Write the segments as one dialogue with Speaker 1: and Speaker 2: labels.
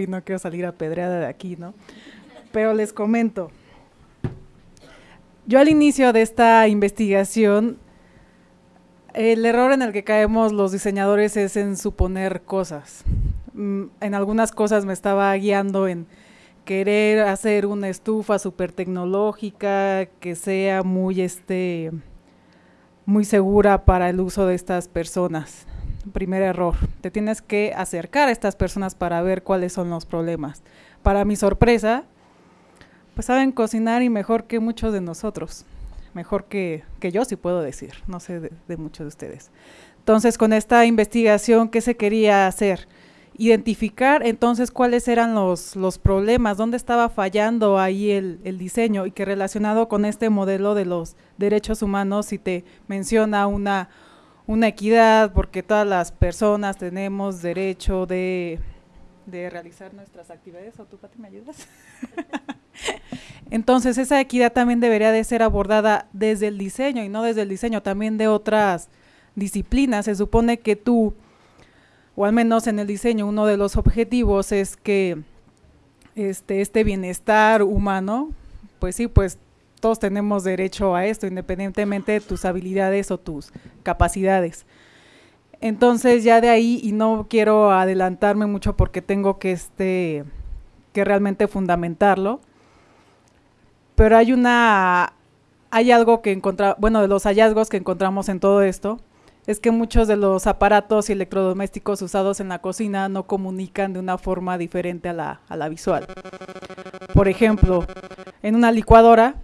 Speaker 1: y no quiero salir apedreada de aquí, ¿no? Pero les comento. Yo al inicio de esta investigación, el error en el que caemos los diseñadores es en suponer cosas. Mm, en algunas cosas me estaba guiando en querer hacer una estufa súper tecnológica que sea muy este muy segura para el uso de estas personas. Primer error, te tienes que acercar a estas personas para ver cuáles son los problemas. Para mi sorpresa, pues saben cocinar y mejor que muchos de nosotros, mejor que, que yo, si puedo decir, no sé de, muchos de ustedes. Entonces, con esta investigación, ¿qué se quería hacer? identificar entonces cuáles eran los, los problemas, dónde estaba fallando ahí el, el, diseño y que relacionado con este modelo de los derechos humanos, si te menciona una, una equidad, porque todas las personas tenemos derecho de, de realizar nuestras actividades, ¿o tú, Pati, me ayudas? Entonces, esa equidad también debería de ser abordada desde el diseño y no desde el diseño, también de otras disciplinas. Se supone que tú o al menos en el diseño, uno de los objetivos es que este, este bienestar humano, pues sí, pues todos tenemos derecho a esto, independientemente de tus habilidades o tus capacidades. Entonces ya de ahí, y no quiero adelantarme mucho porque tengo que, este, que realmente fundamentarlo, pero hay una, hay algo que encontramos, bueno, de los hallazgos que encontramos en todo esto, es que muchos de los aparatos y electrodomésticos usados en la cocina no comunican de una forma diferente a la, a la visual. Por ejemplo, en una licuadora,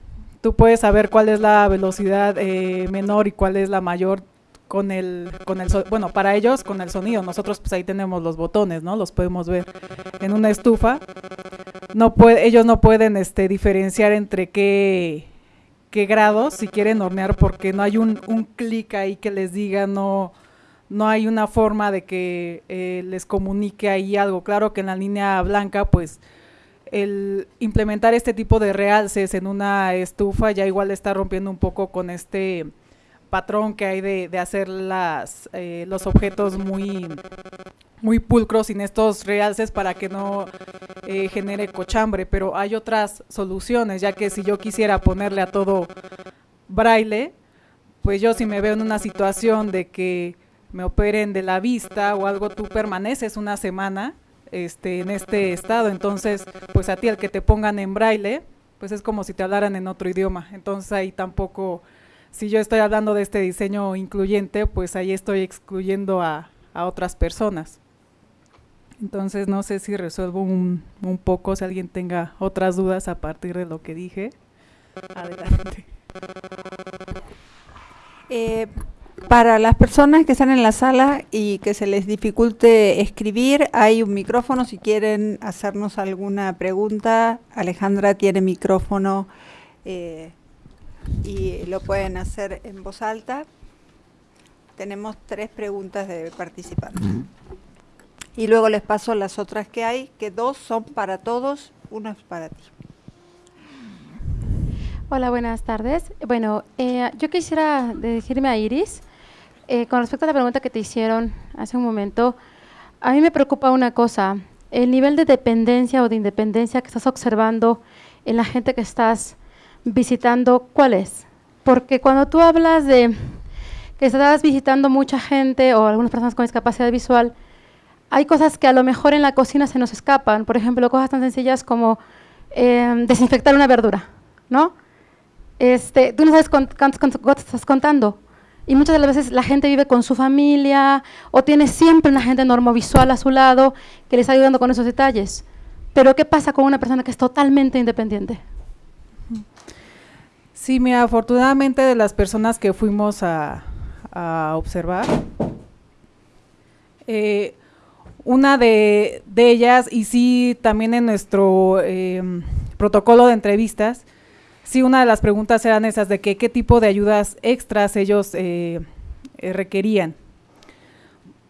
Speaker 1: tú puedes saber cuál es la velocidad eh, menor y cuál es la mayor con el, con el, bueno, para ellos con el sonido. Nosotros pues ahí tenemos los botones, ¿no? Los podemos ver. En una estufa, no puede, ellos no pueden este, diferenciar entre qué qué grados si quieren hornear porque no hay un, un clic ahí que les diga, no, no hay una forma de que eh, les comunique ahí algo. Claro que en la línea blanca, pues el implementar este tipo de realces en una estufa ya igual está rompiendo un poco con este patrón que hay de, hacer las, eh, los objetos muy muy pulcros sin estos realces para que no eh, genere cochambre, pero hay otras soluciones, ya que si yo quisiera ponerle a todo braille, pues yo si me veo en una situación de que me operen de la vista o algo, tú permaneces una semana este, en este estado, entonces pues a ti el que te pongan en braille, pues es como si te hablaran en otro idioma, entonces ahí tampoco, si yo estoy hablando de este diseño incluyente, pues ahí estoy excluyendo a, a otras personas. Entonces no sé si resuelvo un, un, poco, si alguien tenga otras dudas a partir de lo que dije. Adelante.
Speaker 2: Eh, para las personas que están en la sala y que se les dificulte escribir, hay un micrófono si quieren hacernos alguna pregunta. Alejandra tiene micrófono eh, y lo pueden hacer en voz alta. Tenemos tres preguntas de participantes. Uh -huh y luego les paso las otras que hay, que dos son para todos, uno es para ti.
Speaker 3: Hola, buenas tardes. Bueno, eh, yo quisiera dirigirme a Iris. Eh, con respecto a la pregunta que te hicieron hace un momento, a mí me preocupa una cosa, el nivel de dependencia o de independencia que estás observando en la gente que estás visitando, ¿cuál es? Porque cuando tú hablas de que estás visitando mucha gente o algunas personas con discapacidad visual, hay cosas que a lo mejor en la cocina se nos escapan, por ejemplo, cosas tan sencillas como eh, desinfectar una verdura, ¿no? Este, tú no sabes cuántos estás contando. Y muchas de las veces la gente vive con su familia o tiene siempre una gente normovisual a su lado que le está ayudando con esos detalles. Pero ¿qué pasa con una persona que es totalmente independiente?
Speaker 1: Sí, mira, afortunadamente de las personas que fuimos a, observar, eh, una de, de, ellas, y sí también en nuestro eh, protocolo de entrevistas, sí una de las preguntas eran esas de que, qué tipo de ayudas extras ellos eh, eh, requerían.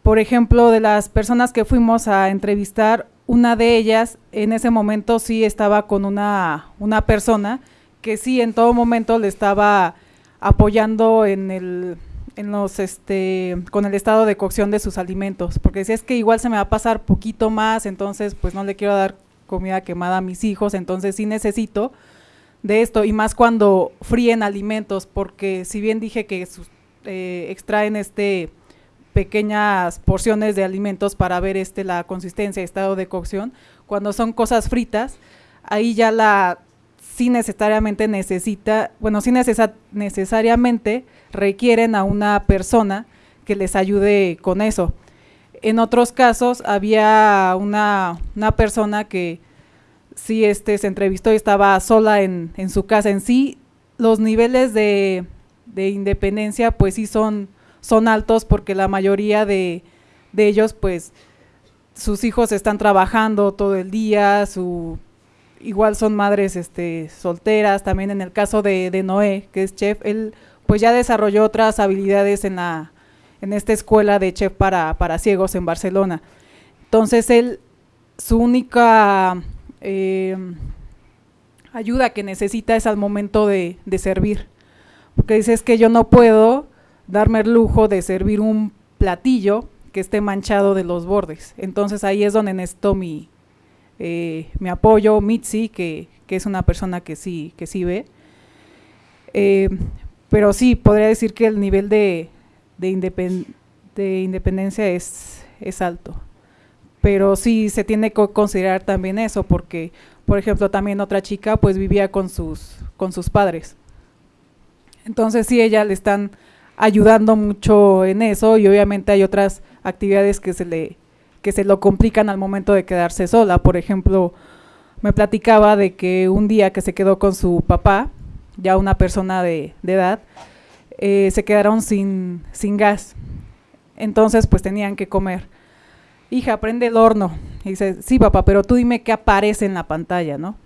Speaker 1: Por ejemplo, de las personas que fuimos a entrevistar, una de ellas en ese momento sí estaba con una, una persona que sí en todo momento le estaba apoyando en el, en los este con el estado de cocción de sus alimentos, porque si es que igual se me va a pasar poquito más, entonces pues no le quiero dar comida quemada a mis hijos, entonces sí necesito de esto y más cuando fríen alimentos, porque si bien dije que eh, extraen este pequeñas porciones de alimentos para ver este la consistencia estado de cocción, cuando son cosas fritas, ahí ya la sí necesariamente necesita, bueno, sí necesariamente requieren a una persona que les ayude con eso. En otros casos había una, persona que sí este, se entrevistó y estaba sola en, su casa. En sí, los niveles de, independencia pues sí son, altos porque la mayoría de, ellos pues sus hijos están trabajando todo el día, su igual son madres este, solteras, también en el caso de, Noé, que es chef, él pues ya desarrolló otras habilidades en, la, esta escuela de chef para, para ciegos en Barcelona. Entonces él, su única em, ayuda que necesita es al momento de, de servir, porque dice es que yo no puedo darme el lujo de servir un platillo que esté manchado de los bordes. Entonces ahí es donde necesito mi, eh, me apoyo, Mitzi, que, que, es una persona que sí, que sí ve. Eh, pero sí, podría decir que el nivel de, de, independencia es, es alto. Pero sí se tiene que considerar también eso, porque, por ejemplo, también otra chica pues vivía con sus, con sus padres. Entonces sí, ella le están ayudando mucho en eso y obviamente hay otras actividades que se le que se lo complican al momento de quedarse sola. Por ejemplo, me platicaba de que un día que se quedó con su papá, ya una persona de, edad, eh, se quedaron sin, sin gas. Entonces, pues tenían que comer. Hija, prende el horno. Y dice, sí, papá, pero tú dime qué aparece en la pantalla, ¿no?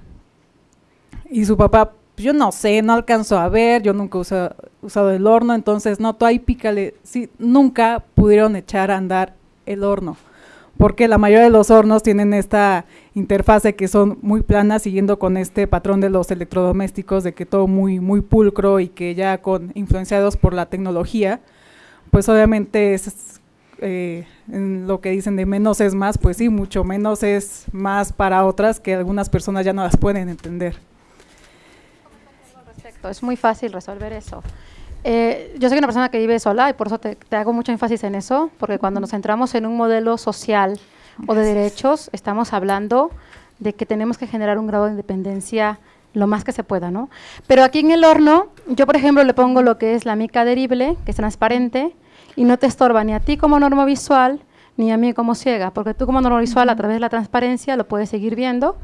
Speaker 1: Y su papá, yo no sé, no alcanzo a ver, yo nunca he usado el horno, entonces no, tú ahí pícale. Sí, nunca pudieron echar a andar el horno porque la mayoría de los hornos tienen esta interfase que son muy planas, siguiendo con este patrón de los electrodomésticos, de que todo muy, muy pulcro y que ya con influenciados por la tecnología, pues obviamente es eh, en lo que dicen de menos es más, pues sí, mucho menos es más para otras que algunas personas ya no las pueden entender.
Speaker 3: Es muy fácil resolver eso. Eh, yo soy una persona que vive sola y por eso te, hago mucho énfasis en eso, porque cuando nos centramos en un modelo social o de derechos, estamos hablando de que tenemos que generar un grado de independencia lo más que se pueda, ¿no? Pero aquí en el horno, yo por ejemplo le pongo lo que es la mica adherible, que es transparente, y no te estorba ni a ti como norma visual, ni a mí como ciega, porque tú como norma visual a través de la transparencia lo puedes seguir viendo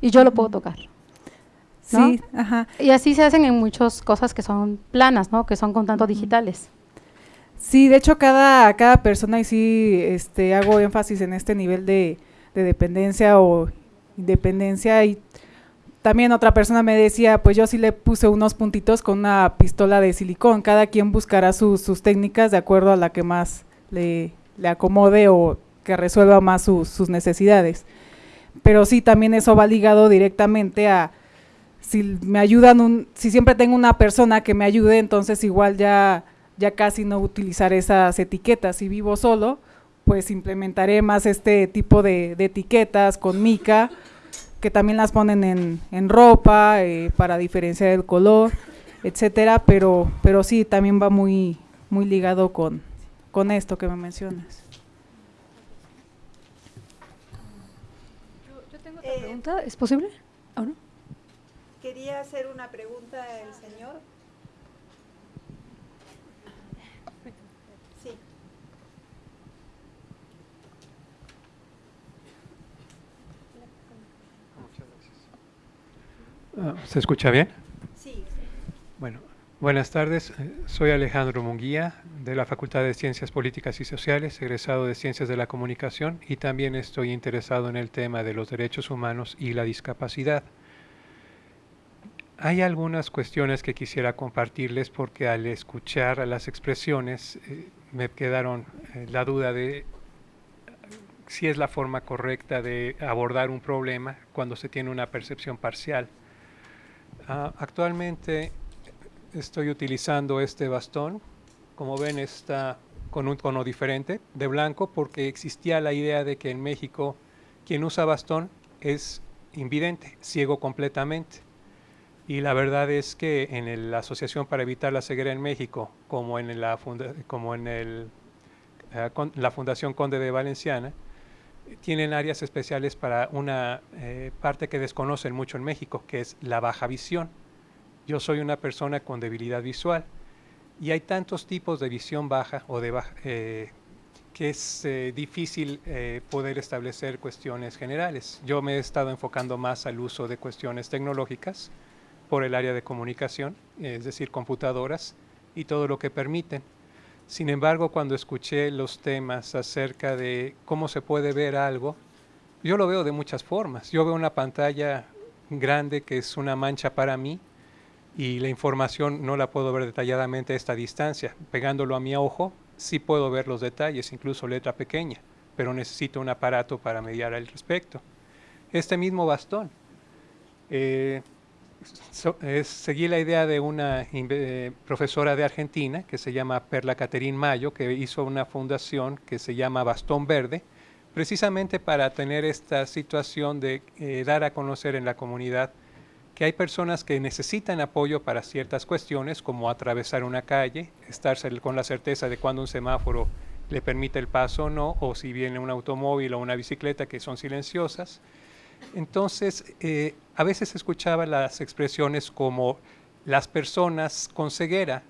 Speaker 3: y yo lo puedo tocar. Sí, ajá. Y así se hacen en muchas cosas que son planas, ¿no? Que son con tanto digitales.
Speaker 1: Sí, de hecho cada, cada persona y sí este, hago énfasis en este nivel de, dependencia o independencia y también otra persona me decía, pues yo sí le puse unos puntitos con una pistola de silicón, cada quien buscará sus, técnicas de acuerdo a la que más le, acomode o que resuelva más sus necesidades. Pero sí, también eso va ligado directamente a, si me ayudan, un, si siempre tengo una persona que me ayude, entonces igual ya, ya casi no utilizar esas etiquetas. Si vivo solo, pues implementaré más este tipo de, etiquetas con mica, que también las ponen en, en ropa eh, para diferenciar el color, etcétera, pero, pero sí, también va muy, muy ligado con, con esto que me mencionas.
Speaker 3: Yo, tengo otra pregunta, ¿es posible? ¿O no?
Speaker 2: Quería hacer una pregunta el señor. Sí.
Speaker 4: Ah, ¿Se escucha bien?
Speaker 2: Sí.
Speaker 4: Bueno, buenas tardes. Soy Alejandro Munguía de la Facultad de Ciencias Políticas y Sociales, egresado de Ciencias de la Comunicación y también estoy interesado en el tema de los derechos humanos y la discapacidad. Hay algunas cuestiones que quisiera compartirles porque al escuchar las expresiones eh, me quedaron eh, la duda de si es la forma correcta de abordar un problema cuando se tiene una percepción parcial. Ah, actualmente estoy utilizando este bastón como ven está con un tono diferente de blanco porque existía la idea de que en México quien usa bastón es invidente, ciego completamente. Y la verdad es que en la Asociación para Evitar la Ceguera en México, como en el, eh, la Fundación Conde de Valenciana, tienen áreas especiales para una eh, parte que desconocen mucho en México, que es la baja visión. Yo soy una persona con debilidad visual y hay tantos tipos de visión baja o de baja, eh, que es eh, difícil poder establecer cuestiones generales. Yo me he estado enfocando más al uso de cuestiones tecnológicas por el área de comunicación, es decir, computadoras y todo lo que permiten. Sin embargo, cuando escuché los temas acerca de cómo se puede ver algo, yo lo veo de muchas formas. Yo veo una pantalla grande que es una mancha para mí y la información no la puedo ver detalladamente a esta distancia. Pegándolo a mi ojo, sí puedo ver los detalles, incluso letra pequeña, pero necesito un aparato para mediar al respecto. Este mismo bastón. Eh, seguí la idea de una eh, profesora de Argentina que se llama Perla Caterín Mayo, que hizo una fundación que se llama Bastón Verde, precisamente para tener esta situación de eh, dar a conocer en la comunidad que hay personas que necesitan apoyo para ciertas cuestiones, como atravesar una calle, estar con la certeza de cuando un semáforo le permite el paso o no, o si viene un automóvil o una bicicleta que son silenciosas, entonces, eh, a veces escuchaba las expresiones como las personas con ceguera,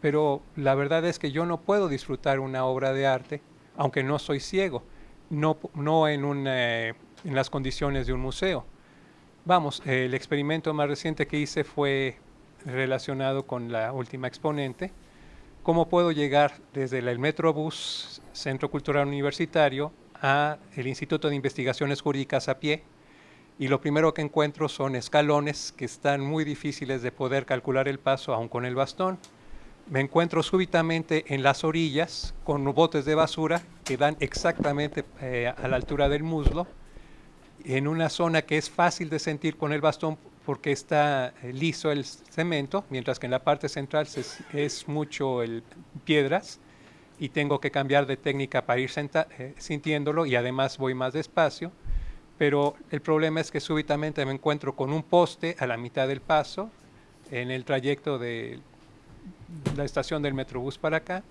Speaker 4: pero la verdad es que yo no puedo disfrutar una obra de arte, aunque no soy ciego, no, no en, en las condiciones de un museo. Vamos, el experimento más reciente que hice fue relacionado con la última exponente, cómo puedo llegar desde el Metrobús, Centro Cultural Universitario, a el Instituto de Investigaciones Jurídicas a pie, y lo primero que encuentro son escalones que están muy difíciles de poder calcular el paso aún con el bastón. Me encuentro súbitamente en las orillas con botes de basura que dan exactamente eh, a la altura del muslo, en una zona que es fácil de sentir con el bastón porque está eh, liso el cemento, mientras que en la parte central es, mucho el piedras y tengo que cambiar de técnica para ir eh, sintiéndolo y además voy más despacio pero el problema es que súbitamente me encuentro con un poste a la mitad del paso en el trayecto de la estación del Metrobús para acá,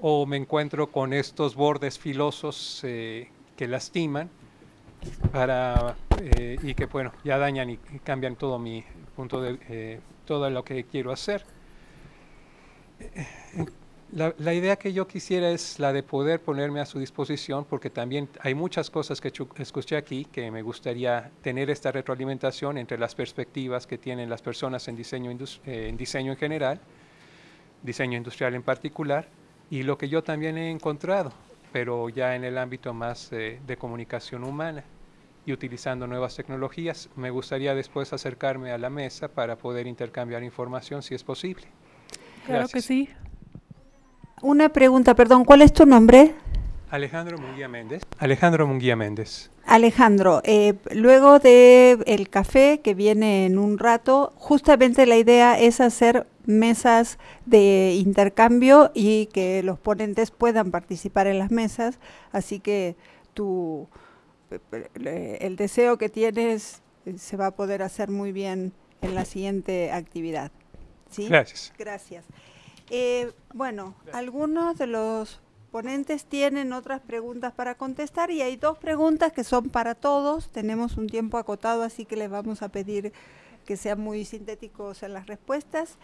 Speaker 4: o me encuentro con estos bordes filosos eh, que lastiman para, eh, y que bueno, ya dañan y, cambian todo mi punto de eh, todo lo que quiero hacer. La, idea que yo quisiera es la de poder ponerme a su disposición, porque también hay muchas cosas que escuché aquí que me gustaría tener esta retroalimentación entre las perspectivas que tienen las personas en diseño, eh, en diseño en general, diseño industrial en particular, y lo que yo también he encontrado, pero ya en el ámbito más eh, de comunicación humana y utilizando nuevas tecnologías. Me gustaría después acercarme a la mesa para poder intercambiar información si es posible.
Speaker 1: Claro que sí.
Speaker 2: Una pregunta, perdón, ¿cuál es tu nombre?
Speaker 4: Alejandro Munguía Méndez. Alejandro Munguía Méndez.
Speaker 2: Alejandro, eh, luego de el café que viene en un rato, justamente la idea es hacer mesas de intercambio y que los ponentes puedan participar en las mesas, así que tu el deseo que tienes eh, se va a poder hacer muy bien en la siguiente actividad. ¿sí?
Speaker 4: Gracias.
Speaker 2: Gracias. Eh, bueno, algunos de los ponentes tienen otras preguntas para contestar y hay dos preguntas que son para todos. Tenemos un tiempo acotado, así que les vamos a pedir que sean muy sintéticos en las respuestas.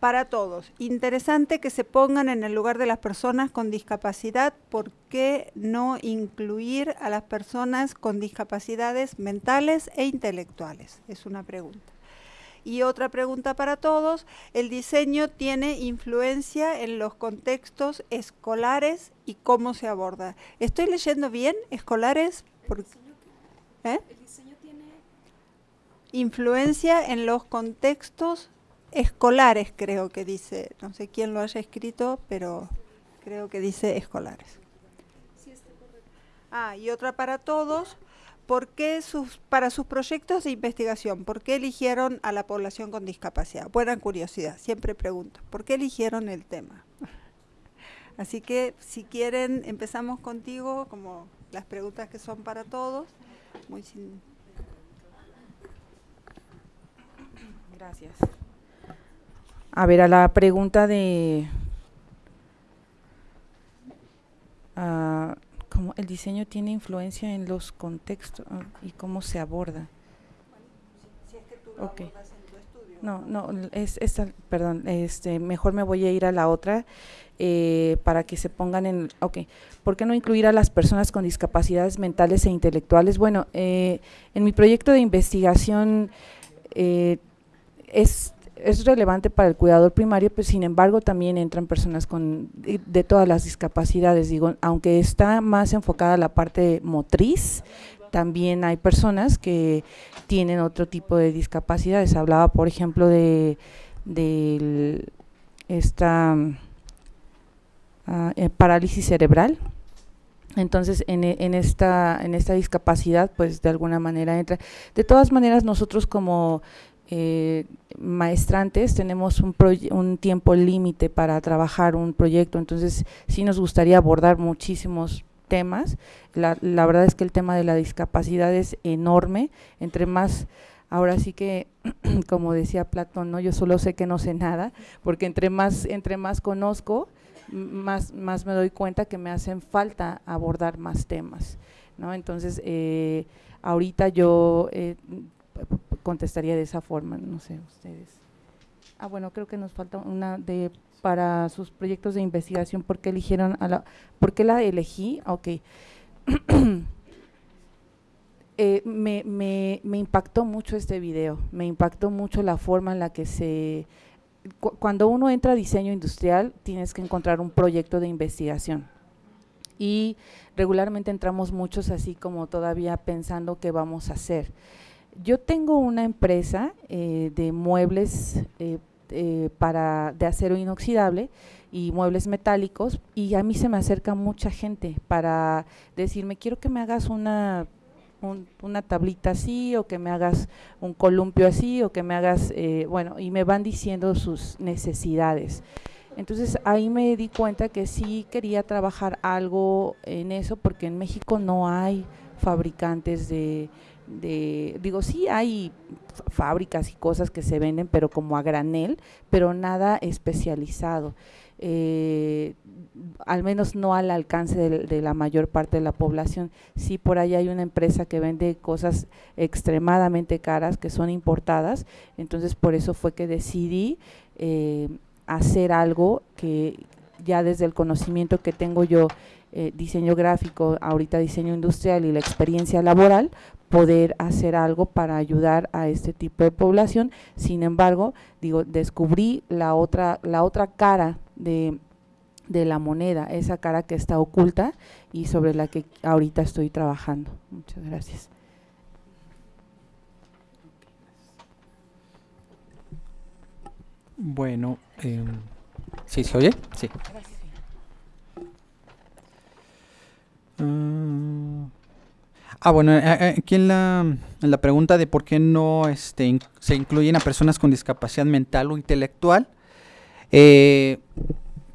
Speaker 2: Para todos, interesante que se pongan en el lugar de las personas con discapacidad. ¿Por qué no incluir a las personas con discapacidades mentales e intelectuales? Es una pregunta. Y otra pregunta para todos, ¿el diseño tiene influencia en los contextos escolares y cómo se aborda? ¿Estoy leyendo bien? ¿Escolares? ¿Eh? El diseño tiene influencia en los contextos escolares, creo que dice. No sé quién lo haya escrito, pero creo que dice escolares. Ah, y otra para todos. ¿Por qué sus, para sus proyectos de investigación, por qué eligieron a la población con discapacidad? Buena curiosidad, siempre pregunto, ¿por qué eligieron el tema? Así que si quieren, empezamos contigo, como las preguntas que son para todos. Muy
Speaker 5: Gracias. A ver, a la pregunta de uh, cómo el diseño tiene influencia en los contextos y cómo se aborda. Si es. No, no, es, esta, perdón, este, mejor me voy a ir a la otra eh, para que se pongan en, ok, ¿por qué no incluir a las personas con discapacidades mentales e intelectuales? Bueno, eh, en mi proyecto de investigación eh, es es relevante para el cuidador primario, pero sin embargo también entran personas con de, todas las discapacidades, digo, aunque está más enfocada la parte motriz, también hay personas que tienen otro tipo de discapacidades. Hablaba, por ejemplo, de, esta ah, eh, parálisis cerebral. Entonces, en, en, esta, en esta discapacidad, pues de alguna manera entra. De todas maneras, nosotros como eh, maestrantes tenemos un, un tiempo límite para trabajar un proyecto, entonces sí nos gustaría abordar muchísimos temas. La, verdad es que el tema de la discapacidad es enorme, entre más, ahora sí que, como decía Platón, ¿no? yo solo sé que no sé nada, porque entre más, entre más conozco, más, más me doy cuenta que me hacen falta abordar más temas. ¿no? Entonces, eh, ahorita yo eh, contestaría de esa forma, no sé, ustedes. Ah, bueno, creo que nos falta una de para sus proyectos de investigación, ¿por qué eligieron a la, por qué la elegí? Ok. eh, me, me, me, impactó mucho este video, me impactó mucho la forma en la que se, cu cuando uno entra a diseño industrial, tienes que encontrar un proyecto de investigación. Y regularmente entramos muchos así como todavía pensando qué vamos a hacer. Yo tengo una empresa eh, de muebles eh, eh, para de acero inoxidable y muebles metálicos y a mí se me acerca mucha gente para decirme quiero que me hagas una una tablita así o que me hagas un columpio así o que me hagas bueno y me van diciendo sus necesidades. Entonces ahí me di cuenta que sí quería trabajar algo en eso porque en México no hay fabricantes de de, digo, sí hay fábricas y cosas que se venden, pero como a granel, pero nada especializado. Eh, al menos no al alcance de, la mayor parte de la población. Sí, por ahí hay una empresa que vende cosas extremadamente caras que son importadas, entonces por eso fue que decidí eh, hacer algo que ya desde el conocimiento que tengo yo, eh, diseño gráfico, ahorita diseño industrial y la experiencia laboral, poder hacer algo para ayudar a este tipo de población. Sin embargo, digo, descubrí la otra, la otra cara de, de la moneda, esa cara que está oculta y sobre la que ahorita estoy trabajando. Muchas gracias.
Speaker 6: Bueno, eh, ¿sí se oye? Sí. Uh, Ah, bueno, eh, eh, aquí en la, pregunta de por qué no este, se incluyen a personas con discapacidad mental o intelectual. Eh,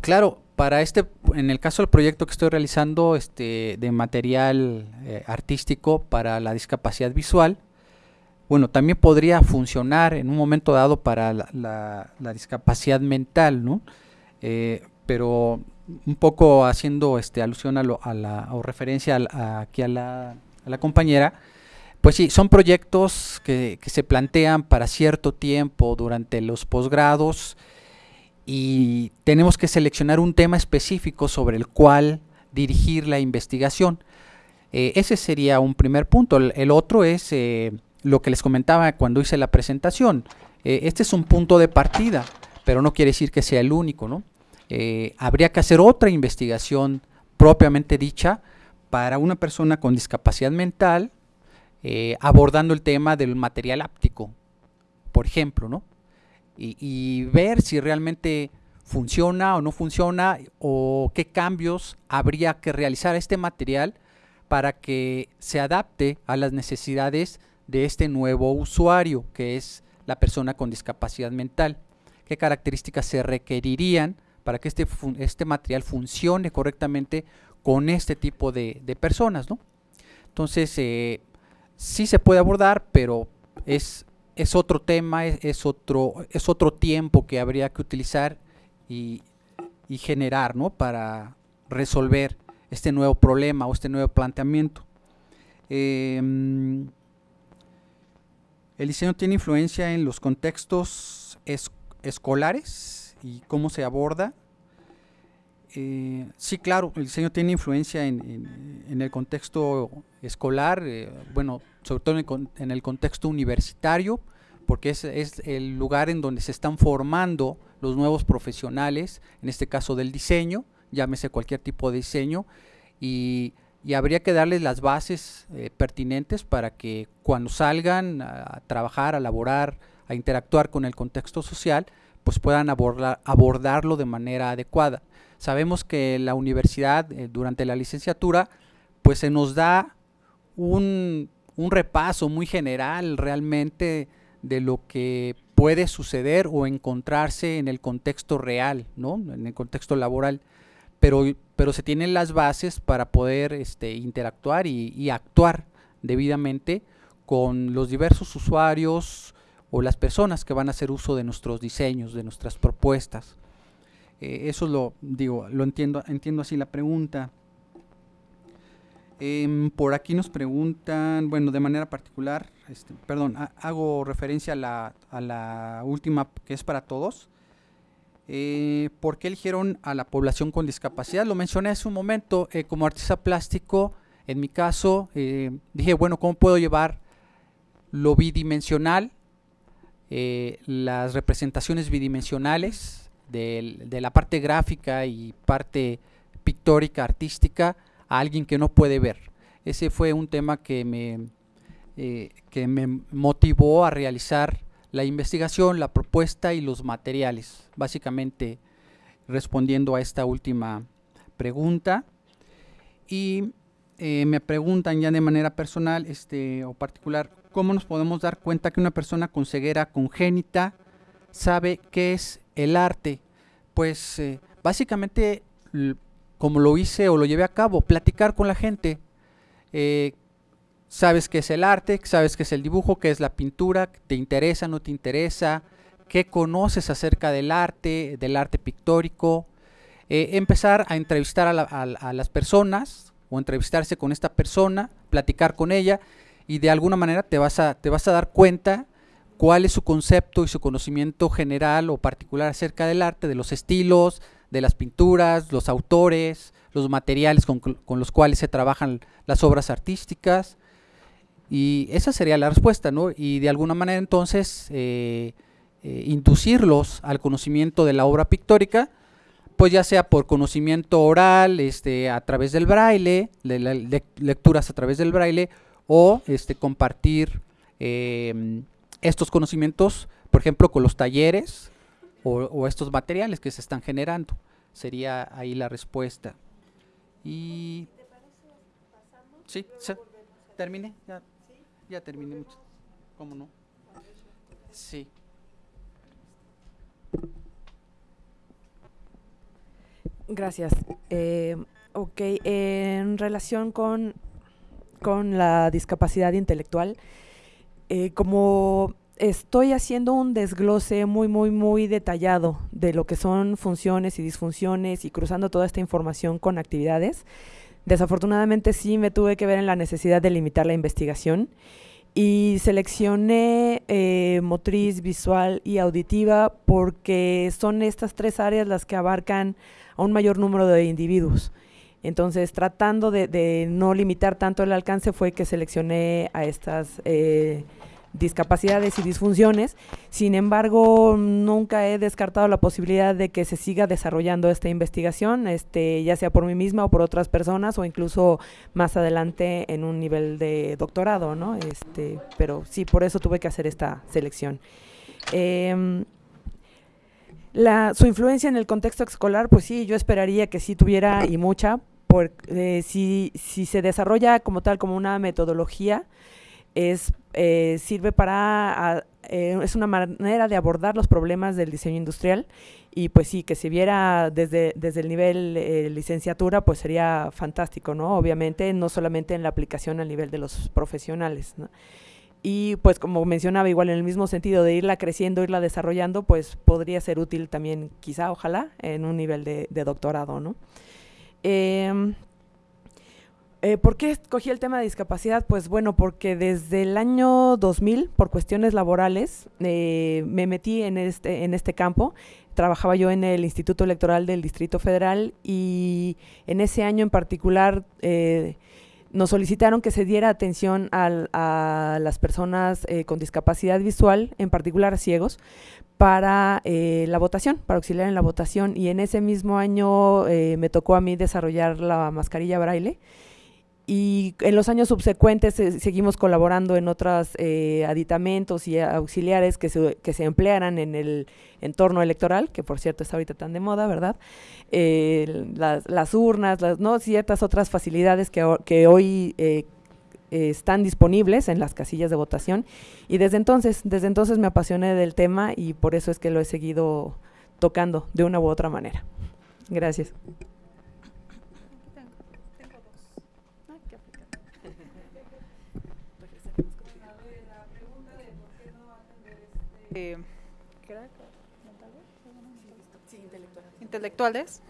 Speaker 6: claro, para este, en el caso del proyecto que estoy realizando este, de material artístico para la discapacidad visual, bueno, también podría funcionar en un momento dado para la, discapacidad mental, ¿no? pero un poco haciendo este, alusión a, lo, a la, o referencia aquí a la a la compañera, pues sí, son proyectos que, se plantean para cierto tiempo durante los posgrados y tenemos que seleccionar un tema específico sobre el cual dirigir la investigación. Eh, ese sería un primer punto. El, otro es eh, lo que les comentaba cuando hice la presentación. Eh, este es un punto de partida, pero no quiere decir que sea el único. ¿no? habría que hacer otra investigación propiamente dicha para una persona con discapacidad mental, eh, abordando el tema del material áptico, por ejemplo, ¿no? Y, ver si realmente funciona o no funciona o qué cambios habría que realizar a este material para que se adapte a las necesidades de este nuevo usuario, que es la persona con discapacidad mental. ¿Qué características se requerirían para que este, este material funcione correctamente con este tipo de, personas, ¿no? Entonces, eh, sí se puede abordar, pero es, es otro tema, es, otro, es otro tiempo que habría que utilizar y, generar, ¿no? Para resolver este nuevo problema o este nuevo planteamiento. Em, el diseño tiene influencia en los contextos escolares y cómo se aborda. Eh, sí, claro, el diseño tiene influencia en, el contexto escolar, eh, bueno, sobre todo en el, contexto universitario, porque es, el lugar en donde se están formando los nuevos profesionales, en este caso del diseño, llámese cualquier tipo de diseño, y, habría que darles las bases eh, pertinentes para que cuando salgan a trabajar, a laborar, a interactuar con el contexto social, pues puedan abordarlo de manera adecuada. Sabemos que la universidad, eh, durante la licenciatura, pues se nos da un, repaso muy general realmente de lo que puede suceder o encontrarse en el contexto real, ¿no? En el contexto laboral. Pero, pero se tienen las bases para poder este, interactuar y actuar debidamente con los diversos usuarios o las personas que van a hacer uso de nuestros diseños, de nuestras propuestas. Eh, eso lo digo, lo entiendo, entiendo así la pregunta. Em, por aquí nos preguntan, bueno, de manera particular, este, perdón, hago referencia a la, a la, última que es para todos. Eh, ¿Por qué eligieron a la población con discapacidad? Lo mencioné hace un momento, eh, como artista plástico, en mi caso, dije, bueno, ¿cómo puedo llevar lo bidimensional, las representaciones bidimensionales de la parte gráfica y parte pictórica, artística, a alguien que no puede ver. Ese fue un tema que me, eh, que me motivó a realizar la investigación, la propuesta y los materiales, básicamente respondiendo a esta última pregunta. Y eh, me preguntan ya de manera personal este, o particular, ¿cómo nos podemos dar cuenta que una persona con ceguera congénita sabe qué es el arte? Pues eh, básicamente como lo hice o lo llevé a cabo, platicar con la gente. Eh, sabes qué es el arte, sabes qué es el dibujo, qué es la pintura, te interesa, no te interesa, qué conoces acerca del arte, del arte pictórico. Eh, empezar a entrevistar a, las personas o entrevistarse con esta persona, platicar con ella y de alguna manera te vas a, te vas a dar cuenta cuál es su concepto y su conocimiento general o particular acerca del arte, de los estilos, de las pinturas, los autores, los materiales con, los cuales se trabajan las obras artísticas. Y esa sería la respuesta, ¿no? Y de alguna manera entonces eh, eh, inducirlos al conocimiento de la obra pictórica, pues ya sea por conocimiento oral, este, a través del braille, de, lecturas a través del braille, o este, compartir eh, estos conocimientos, por ejemplo, con los talleres o, estos materiales que se están generando. Sería ahí la respuesta. Y... Sí, terminé, ya, ya terminé. ¿Cómo no? Sí.
Speaker 7: Gracias. Eh, ok, en relación con, con la discapacidad intelectual, eh, como estoy haciendo un desglose muy, muy, muy detallado de lo que son funciones y disfunciones y cruzando toda esta información con actividades, desafortunadamente sí me tuve que ver en la necesidad de limitar la investigación y seleccioné eh, motriz, visual y auditiva porque son estas tres áreas las que abarcan a un mayor número de individuos. Entonces, tratando de, no limitar tanto el alcance, fue que seleccioné a estas eh, discapacidades y disfunciones. Sin embargo, nunca he descartado la posibilidad de que se siga desarrollando esta investigación, este, ya sea por mí misma o por otras personas o incluso más adelante en un nivel de doctorado, ¿no? Este, pero sí, por eso tuve que hacer esta selección. Em, la, su influencia en el contexto escolar, pues sí, yo esperaría que sí tuviera y mucha, por, eh, si, si se desarrolla como tal, como una metodología, es eh, sirve para, eh, es una manera de abordar los problemas del diseño industrial y pues sí, que se viera desde, desde el nivel eh, licenciatura, pues sería fantástico, ¿no? Obviamente, no solamente en la aplicación a nivel de los profesionales, ¿no? Y pues como mencionaba, igual en el mismo sentido de irla creciendo, irla desarrollando, pues podría ser útil también, quizá, ojalá, en un nivel de, de doctorado, ¿no? Eh, eh, ¿Por qué escogí el tema de discapacidad? Pues bueno, porque desde el año 2000, por cuestiones laborales, eh, me metí en este, en este campo. Trabajaba yo en el Instituto Electoral del Distrito Federal y en ese año en particular eh, nos solicitaron que se diera atención al, a las personas eh, con discapacidad visual, en particular ciegos, para eh, la votación, para auxiliar en la votación. Y en ese mismo año eh, me tocó a mí desarrollar la mascarilla braille y en los años subsecuentes seguimos colaborando en otros eh, aditamentos y auxiliares que se, que se emplearan en el entorno electoral, que por cierto está ahorita tan de moda, ¿verdad? Eh, las, las, urnas, las, ¿no? ciertas otras facilidades que, que hoy eh, están disponibles en las casillas de votación y desde entonces, desde entonces me apasioné del tema y por eso es que lo he seguido tocando de una u otra manera. Gracias.
Speaker 1: Eh, intelectuales.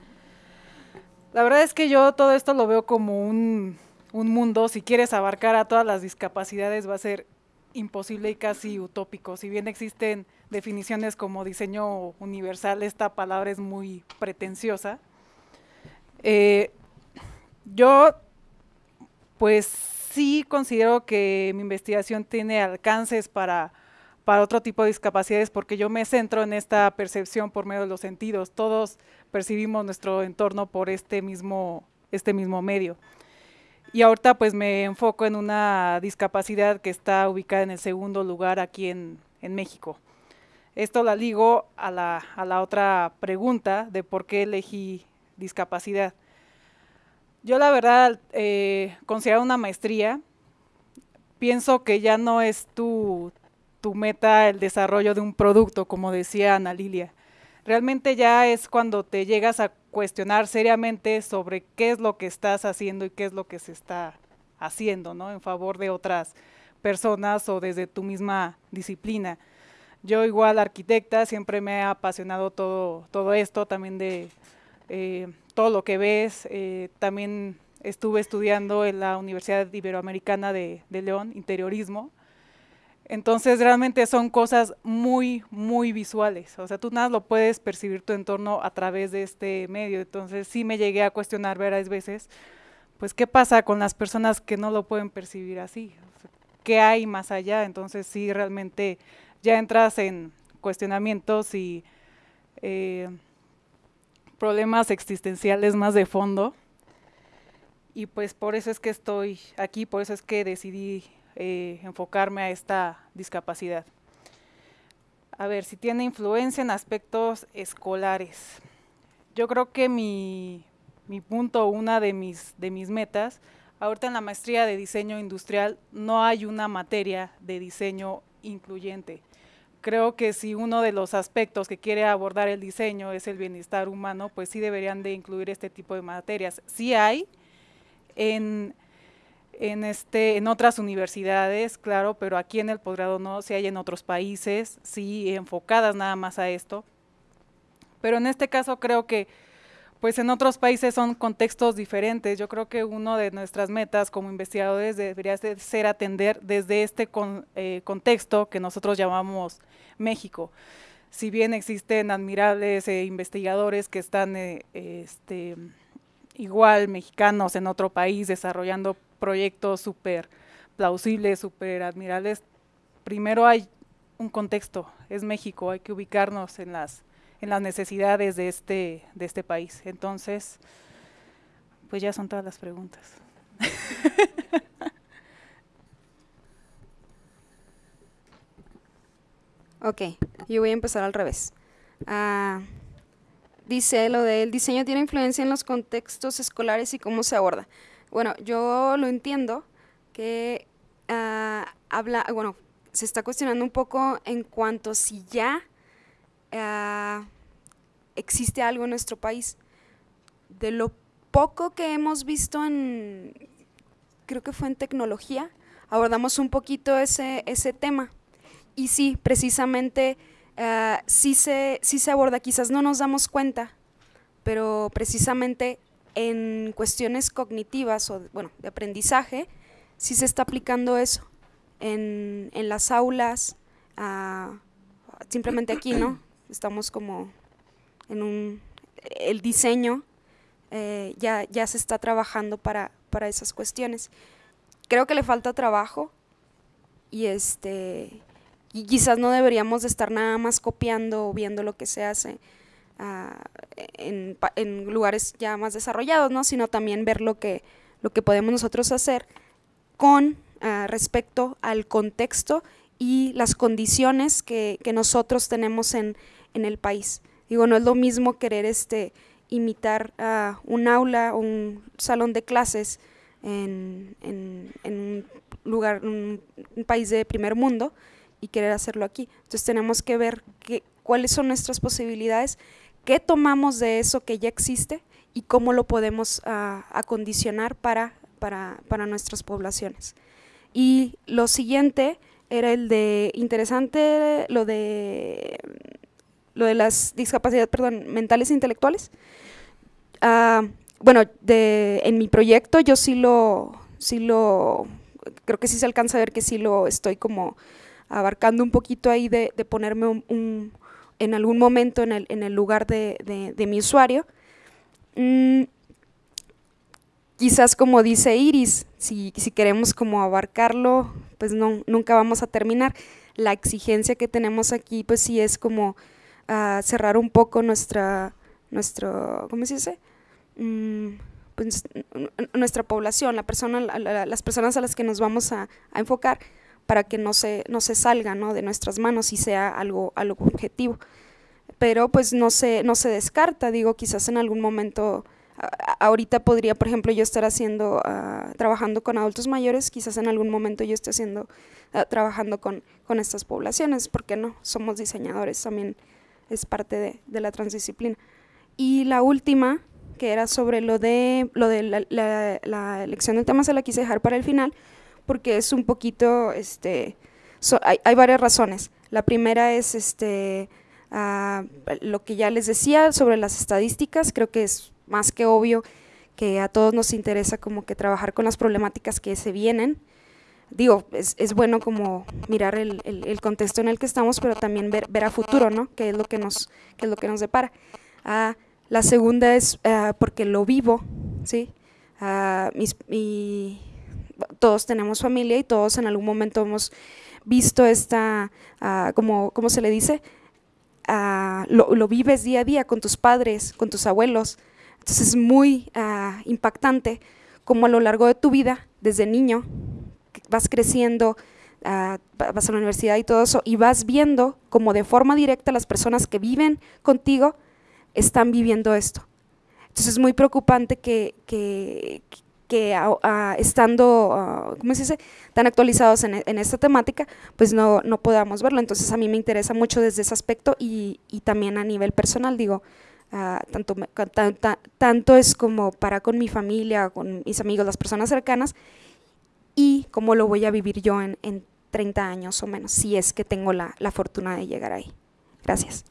Speaker 1: La verdad es que yo todo esto lo veo como un, un, mundo, si quieres abarcar a todas las discapacidades va a ser imposible y casi utópico. Si bien existen definiciones como diseño universal, esta palabra es muy pretenciosa. Eh, yo, pues sí considero que mi investigación tiene alcances para para otro tipo de discapacidades porque yo me centro en esta percepción por medio de los sentidos. Todos percibimos nuestro entorno por este mismo, este mismo medio. Y ahorita pues me enfoco en una discapacidad que está ubicada en el segundo lugar aquí en, en México. Esto la ligo a la, a la otra pregunta de por qué elegí discapacidad. Yo la verdad eh, considero una maestría, pienso que ya no es tu, tu meta el desarrollo de un producto, como decía Ana Lilia. Realmente ya es cuando te llegas a cuestionar seriamente sobre qué es lo que estás haciendo y qué es lo que se está haciendo, ¿no? En favor de otras personas o desde tu misma disciplina. Yo igual arquitecta, siempre me ha apasionado todo, todo esto, también de eh, todo lo que ves. Eh, también estuve estudiando en la Universidad Iberoamericana de, de León, interiorismo, entonces realmente son cosas muy, muy visuales. O sea, tú nada lo puedes percibir tu entorno a través de este medio. Entonces sí me llegué a cuestionar varias veces, pues qué pasa con las personas que no lo pueden percibir así. ¿Qué hay más allá? Entonces sí realmente ya entras en cuestionamientos y eh, problemas existenciales más de fondo. Y pues por eso es que estoy aquí, por eso es que decidí eh, enfocarme a esta discapacidad. A ver, si tiene influencia en aspectos escolares. Yo creo que mi, mi punto, una de mis, de mis metas, ahorita en la maestría de diseño industrial no hay una materia de diseño incluyente. Creo que si uno de los aspectos que quiere abordar el diseño es el bienestar humano, pues sí deberían de incluir este tipo de materias. Sí hay en en, este, en otras universidades, claro, pero aquí en el posgrado no, si hay en otros países, sí enfocadas nada más a esto. Pero en este caso creo que pues en otros países son contextos diferentes. Yo creo que una de nuestras metas como investigadores debería ser atender desde este eh, contexto que nosotros llamamos México. Si bien existen admirables eh, investigadores que están eh, este, igual mexicanos en otro país desarrollando proyectos súper plausibles, súper admirables, primero hay un contexto, es México, hay que ubicarnos en las, en las necesidades de este, de este país. Entonces, pues ya son todas las preguntas.
Speaker 8: ok, yo voy a empezar al revés. Uh, dice lo del diseño tiene influencia en los contextos escolares y cómo se aborda. Bueno, yo lo entiendo que uh, habla, bueno, se está cuestionando un poco en cuanto si ya ah, existe algo en nuestro país. De lo poco que hemos visto en, creo que fue en tecnología, abordamos un poquito ese, ese tema. Y sí, precisamente, ah, sí, se, sí se aborda, quizás no nos damos cuenta, pero precisamente en cuestiones cognitivas o, bueno, de aprendizaje, sí se está aplicando eso en, en las aulas, ah, simplemente aquí, ¿no? Estamos como en un, el diseño eh, ya, ya se está trabajando para, para esas cuestiones. Creo que le falta trabajo y este y quizás no deberíamos de estar nada más copiando o viendo lo que se hace ah, en, lugares ya más desarrollados, ¿no? sino también ver lo que, lo que podemos nosotros hacer con uh, respecto al contexto y las condiciones que, que nosotros tenemos en, en, el país. Digo, no es lo mismo querer este, imitar a un aula o un salón de clases en, en, en un lugar, un, un, país de primer mundo y querer hacerlo aquí. Entonces tenemos que ver que, cuáles son nuestras posibilidades, qué tomamos de eso que ya existe y cómo lo podemos uh, acondicionar para, para, para nuestras poblaciones. Y lo siguiente era el de interesante, lo de lo de las discapacidades, perdón, mentales e intelectuales. Uh, bueno, de, en mi proyecto yo sí lo, sí lo, creo que sí se alcanza a ver que sí lo estoy como abarcando un poquito ahí de, ponerme un, en algún momento en el, en el lugar de, de, mi usuario. Mm, quizás como dice Iris, si, si, queremos como abarcarlo, pues no, nunca vamos a terminar. La exigencia que tenemos aquí, pues sí es como uh, cerrar un poco nuestra, nuestro, ¿cómo se dice? Mm, pues, nuestra población, la persona, la, las personas a las que nos vamos a, enfocar para que no se, no se salga ¿no? de nuestras manos y sea algo, algo objetivo. Pero pues no se, no se descarta, digo, quizás en algún momento, a, ahorita podría, por ejemplo, yo estar haciendo, uh, trabajando con adultos mayores, quizás en algún momento yo esté haciendo, uh, trabajando con, con estas poblaciones, porque no? Somos diseñadores, también es parte de, de la transdisciplina. Y la última, que era sobre lo de, lo de la, elección de temas, se la quise dejar para el final, porque es un poquito, este, so, hay, hay, varias razones. La primera es este, uh, lo que ya les decía sobre las estadísticas, creo que es más que obvio que a todos nos interesa como que trabajar con las problemáticas que se vienen. Digo, es, es bueno como mirar el, el, contexto en el que estamos, pero también ver, ver a futuro, ¿no? ¿Qué es lo que nos, qué es lo que nos depara? Uh, la segunda es uh, porque lo vivo, ¿sí? Uh, mis, mi, todos tenemos familia y todos en algún momento hemos visto esta, uh, como, ¿cómo se le dice? Lo, lo, vives día a día con tus padres, con tus abuelos. Entonces es muy impactante como a lo largo de tu vida, desde niño, vas creciendo, vas a la universidad y todo eso, y vas viendo como de forma directa las personas que viven contigo, están viviendo esto. Entonces es muy preocupante que, que uh, uh, estando, uh, ¿cómo se dice?, tan actualizados en, en, esta temática, pues no, no podamos verlo. Entonces a mí me interesa mucho desde ese aspecto y, y también a nivel personal, digo, tanto, tanto, tanto es como para con mi familia, con mis amigos, las personas cercanas, y cómo lo voy a vivir yo en, en 30 años o menos, si es que tengo la, la fortuna de llegar ahí. Gracias.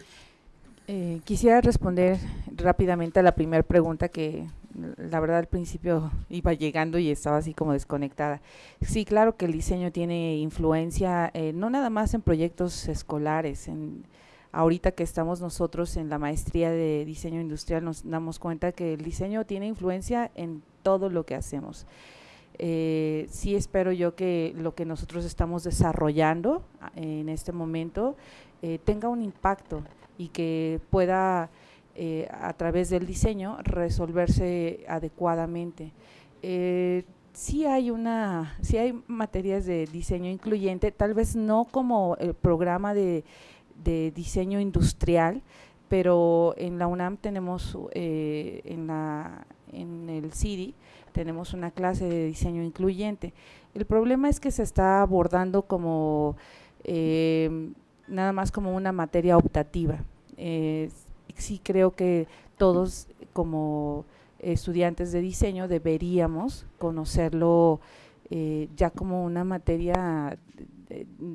Speaker 5: Eh, quisiera responder rápidamente a la primera pregunta que la verdad al principio iba llegando y estaba así como desconectada. Sí, claro que el diseño tiene influencia eh, no nada más en proyectos escolares, ahorita que estamos nosotros en la maestría de diseño industrial nos damos cuenta que el diseño tiene influencia en todo lo que hacemos. Eh, sí espero yo que lo que nosotros estamos desarrollando en este momento tenga un impacto y que pueda eh, a través del diseño resolverse adecuadamente. Eh, sí hay una, sí hay materias de diseño incluyente, tal vez no como el programa de, diseño industrial, pero en la UNAM tenemos eh, en la en el CIDI tenemos una clase de diseño incluyente El problema es que se está abordando como eh, nada más como una materia optativa. Sí creo que todos como estudiantes de diseño deberíamos conocerlo eh, ya como una materia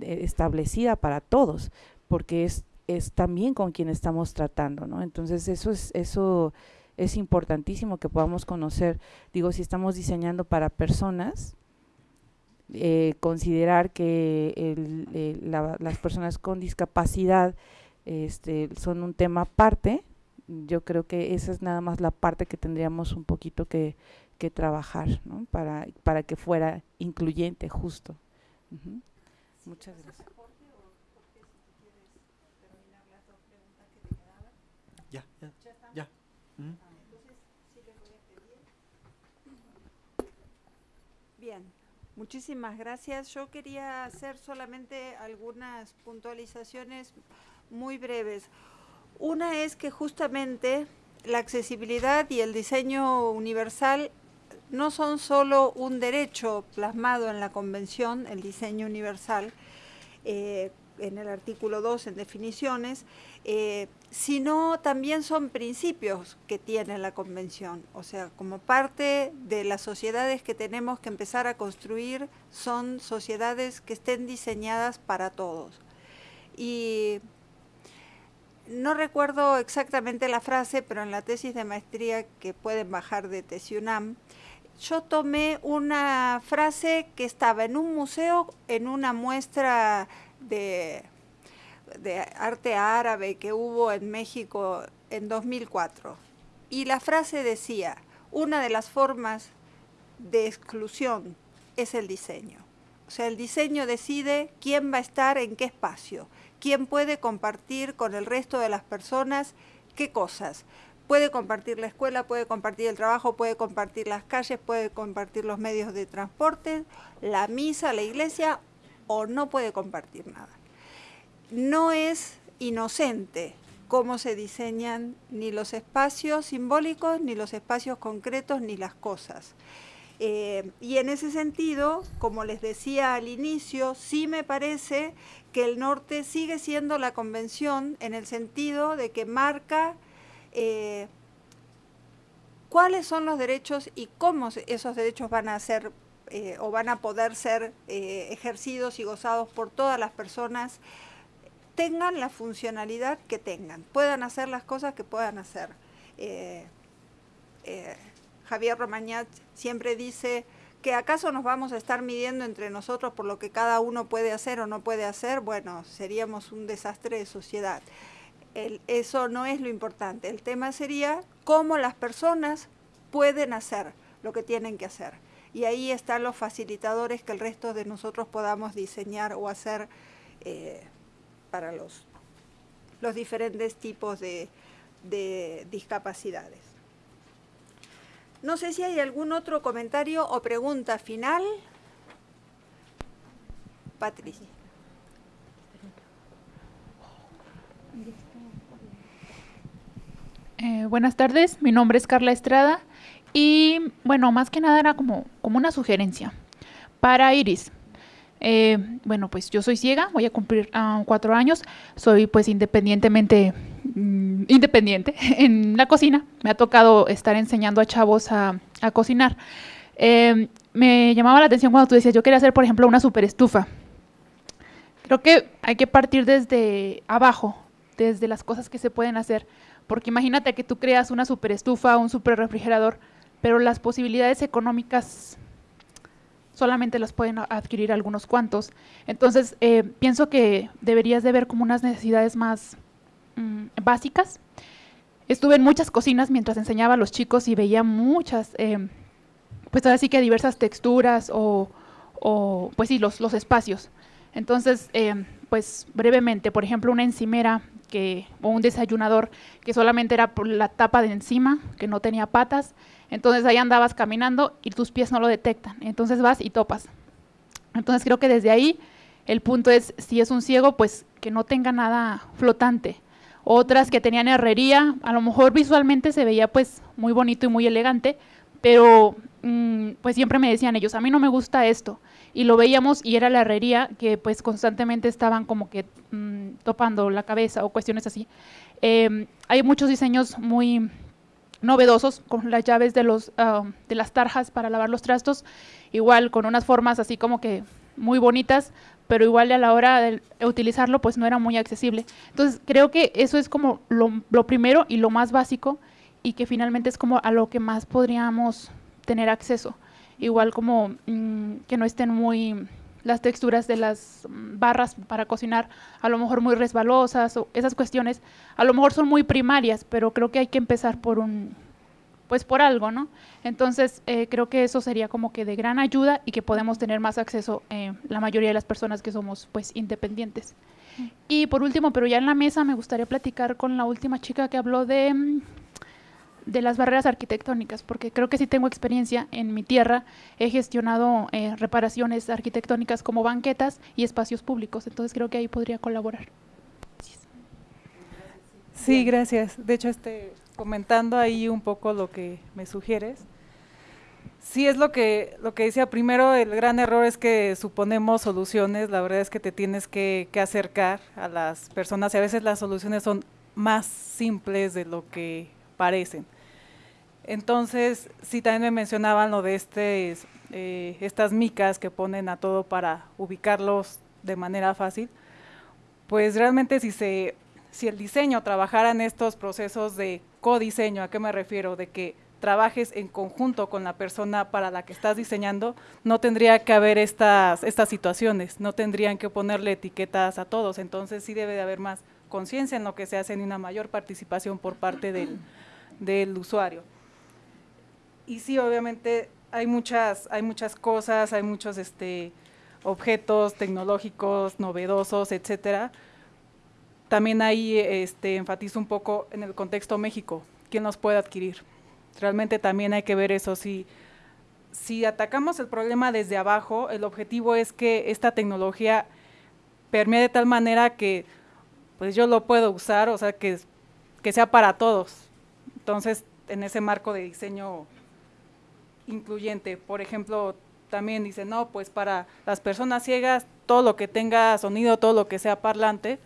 Speaker 5: establecida para todos, porque es, es también con quien estamos tratando, ¿no? Entonces eso es, eso es importantísimo que podamos conocer, digo, si estamos diseñando para personas, eh, considerar que las personas con discapacidad este, son un tema aparte, yo creo que esa es nada más la parte que tendríamos un poquito que, que trabajar ¿no? para, para que fuera incluyente, justo. Muchas gracias.
Speaker 6: Ya, ya, ya.
Speaker 2: Bien, muchísimas gracias. Yo quería hacer solamente algunas puntualizaciones muy breves. Una es que justamente la accesibilidad y el diseño universal no son solo un derecho plasmado en la Convención, el diseño universal, eh, en el artículo 2 en definiciones, eh, sino también son principios que tiene la Convención. O sea, como parte de las sociedades que tenemos que empezar a construir, son sociedades que estén diseñadas para todos. Y no recuerdo exactamente la frase, pero en la tesis de maestría que pueden bajar de Tesiunam, yo tomé una frase que estaba en un museo, en una muestra de, de arte árabe que hubo en México en 2004. Y la frase decía, una de las formas de exclusión es el diseño. O sea, el diseño decide quién va a estar en qué espacio, quién puede compartir con el resto de las personas qué cosas. Puede compartir la escuela, puede compartir el trabajo, puede compartir las calles, puede compartir los medios de transporte, la misa, la iglesia, o no puede compartir nada. No es inocente cómo se diseñan ni los espacios simbólicos, ni los espacios concretos, ni las cosas. Eh, y en ese sentido, como les decía al inicio, sí me parece que el norte sigue siendo la convención en el sentido de que marca eh, cuáles son los derechos y cómo esos derechos van a ser eh, o van a poder ser ejercidos y gozados por todas las personas, tengan la funcionalidad que tengan, puedan hacer las cosas que puedan hacer. Javier Romañat siempre dice que acaso nos vamos a estar midiendo entre nosotros por lo que cada uno puede hacer o no puede hacer, bueno, seríamos un desastre de sociedad. eso no es lo importante. El tema sería cómo las personas pueden hacer lo que tienen que hacer. Y ahí están los facilitadores que el resto de nosotros podamos diseñar o hacer eh, para los, los diferentes tipos de discapacidades. No sé si hay algún otro comentario o pregunta final. Patricia.
Speaker 9: Eh, buenas tardes, mi nombre es Carla Estrada y bueno, más que nada era como, como una sugerencia para Iris. Eh, bueno, pues yo soy ciega, voy a cumplir ah, cuatro años, soy pues independientemente mm, independiente en la cocina, me ha tocado estar enseñando a chavos a, cocinar. Eh, me llamaba la atención cuando tú decías, yo quería hacer, por ejemplo, una super estufa. Creo que hay que partir desde abajo, desde las cosas que se pueden hacer, porque imagínate que tú creas una super estufa, un super refrigerador, pero las posibilidades económicas solamente las pueden adquirir algunos cuantos. Entonces, eh, pienso que deberías de ver como unas necesidades más mm, básicas. Estuve en muchas cocinas mientras enseñaba a los chicos y veía muchas, eh, pues así que diversas texturas o, pues sí, los, los espacios. Entonces, eh, pues brevemente, por ejemplo, una encimera que, o un desayunador que solamente era por la tapa de encima, que no tenía patas, entonces ahí andabas caminando y tus pies no lo detectan. Entonces vas y topas. Entonces creo que desde ahí el punto es, si es un ciego, pues que no tenga nada flotante. Otras que tenían herrería, a lo mejor visualmente se veía pues muy bonito y muy elegante, pero mm, pues siempre me decían ellos, a mí no me gusta esto. Y lo veíamos y era la herrería que pues constantemente estaban como que mm, topando la cabeza o cuestiones así. Em, hay muchos diseños muy novedosos con las llaves de, los, ah, de las tarjas para lavar los trastos, igual con unas formas así como que muy bonitas, pero igual a la hora de utilizarlo pues no era muy accesible. Entonces creo que eso es como lo, lo primero y lo más básico y que finalmente es como a lo que más podríamos tener acceso. Igual como mm, que no estén muy las texturas de las mm, barras para cocinar a lo mejor muy resbalosas o esas cuestiones a lo mejor son muy primarias, pero creo que hay que empezar por un pues por algo, ¿no? Entonces eh, creo que eso sería como que de gran ayuda y que podemos tener más acceso eh, la mayoría de las personas que somos pues independientes. Y por último, pero ya en la mesa me gustaría platicar con la última chica que habló de mm, de las barreras arquitectónicas, porque creo que sí tengo experiencia en mi tierra, he gestionado eh, reparaciones arquitectónicas como banquetas y espacios públicos, entonces creo que ahí podría colaborar.
Speaker 1: Sí, gracias. De hecho, este, comentando ahí un poco lo que me sugieres, sí es lo que, lo que decía primero, el gran error es que suponemos soluciones, la verdad es que te tienes que, que acercar a las personas y a veces las soluciones son más simples de lo que parecen. Entonces, sí también me mencionaban lo de este, eh, estas micas que ponen a todo para ubicarlos de manera fácil. Pues realmente si, se, si el diseño trabajara en estos procesos de codiseño, ¿a qué me refiero? De que trabajes en conjunto con la persona para la que estás diseñando, no tendría que haber estas, estas situaciones, no tendrían que ponerle etiquetas a todos, entonces sí debe de haber más conciencia en lo que se hace y una mayor participación por parte del, del usuario y sí, obviamente hay muchas, hay muchas cosas, hay muchos este, objetos tecnológicos novedosos, etcétera. También ahí este, enfatizo un poco en el contexto México, quién los puede adquirir. Realmente también hay que ver eso. Si, si atacamos el problema desde abajo, el objetivo es que esta tecnología permee de tal manera que pues yo lo puedo usar, o sea, que, que sea para todos. Entonces, en ese marco de diseño incluyente. Por ejemplo, también dice, no, pues para las personas ciegas, todo lo que tenga sonido, todo lo que sea parlante,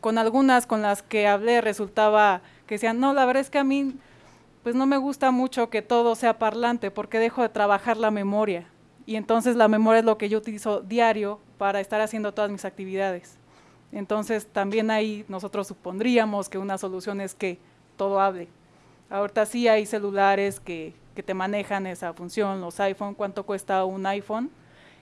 Speaker 1: con algunas con las que hablé resultaba que decían, no, la verdad es que a mí pues no me gusta mucho que todo sea parlante porque dejo de trabajar la memoria. Y entonces la memoria es lo que yo utilizo diario para estar haciendo todas mis actividades. Entonces también ahí nosotros supondríamos que una solución es que todo hable. Ahorita sí hay celulares que, que te manejan esa función, los iPhone, cuánto cuesta un iPhone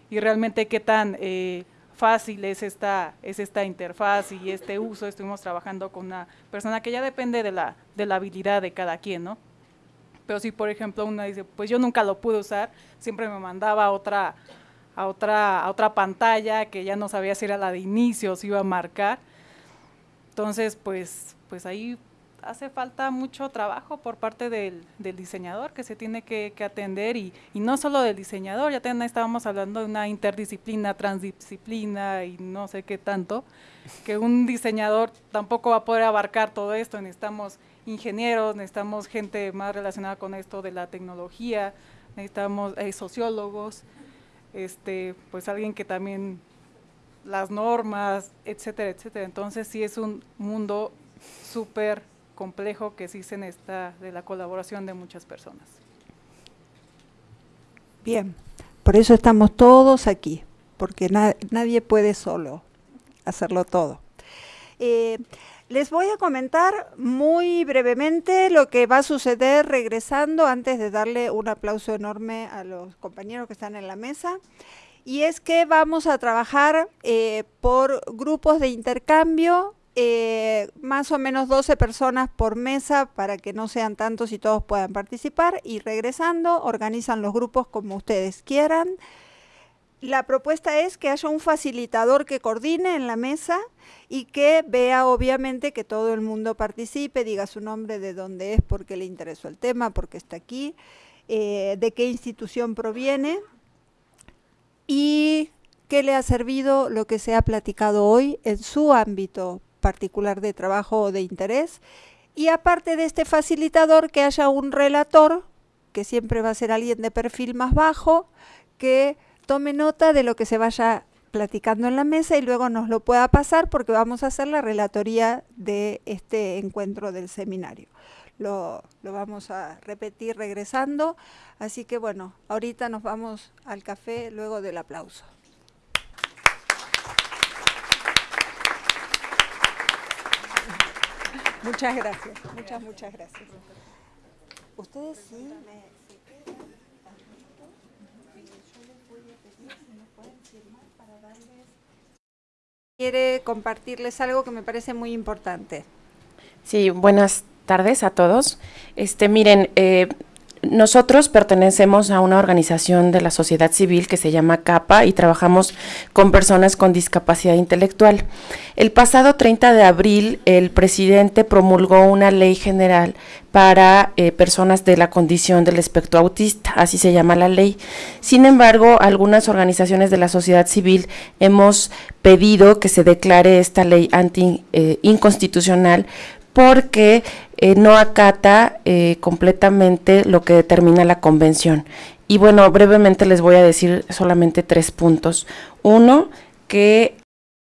Speaker 1: y realmente qué tan eh, fácil es esta, es esta interfaz y este uso. Estuvimos trabajando con una persona que ya depende de la, de la habilidad de cada quien, ¿no? Pero si, por ejemplo, una dice, pues yo nunca lo pude usar, siempre me mandaba a otra, a otra, a otra pantalla que ya no sabía si era la de inicio si iba a marcar. Entonces, pues, pues ahí hace falta mucho trabajo por parte del, diseñador que se tiene que, atender y, no solo del diseñador, ya estábamos hablando de una interdisciplina, transdisciplina y no sé qué tanto, que un diseñador tampoco va a poder abarcar todo esto, necesitamos ingenieros, necesitamos gente más relacionada con esto de la tecnología, necesitamos eh, sociólogos, este, pues alguien que también las normas, etcétera, etcétera. Entonces sí es un mundo súper complejo que sí se necesita de la colaboración de muchas personas.
Speaker 2: Bien, por eso estamos todos aquí, porque nadie puede solo hacerlo todo. Eh, les voy a comentar muy brevemente lo que va a suceder regresando antes de darle un aplauso enorme a los compañeros que están en la mesa. Y es que vamos a trabajar eh, por grupos de intercambio eh, más o menos 12 personas por mesa para que no sean tantos y todos puedan participar y regresando organizan los grupos como ustedes quieran. La propuesta es que haya un facilitador que coordine en la mesa y que vea obviamente que todo el mundo participe, diga su nombre, de dónde es, por qué le interesó el tema, por qué está aquí, eh, de qué institución proviene y qué le ha servido lo que se ha platicado hoy en su ámbito particular de trabajo o de interés. Y aparte de este facilitador, que haya un relator que siempre va a ser alguien de perfil más bajo, que tome nota de lo que se vaya platicando en la mesa y luego nos lo pueda pasar porque vamos a hacer la relatoría de este encuentro del seminario. Lo, lo, vamos a repetir regresando. Así que bueno, ahorita nos vamos al café luego del aplauso. Muchas gracias, muchas, muchas gracias. Ustedes sí. Quiere compartirles algo que me parece muy importante.
Speaker 10: Sí, buenas tardes a todos. Este, miren, eh, nosotros pertenecemos a una organización de la sociedad civil que se llama CAPA y trabajamos con personas con discapacidad intelectual. El pasado 30 de abril, el presidente promulgó una ley general para eh, personas de la condición del espectro autista, así se llama la ley. Sin embargo, algunas organizaciones de la sociedad civil hemos pedido que se declare esta ley anti eh, inconstitucional porque eh, no acata eh, completamente lo que determina la convención. Y bueno, brevemente les voy a decir solamente tres puntos. Uno, que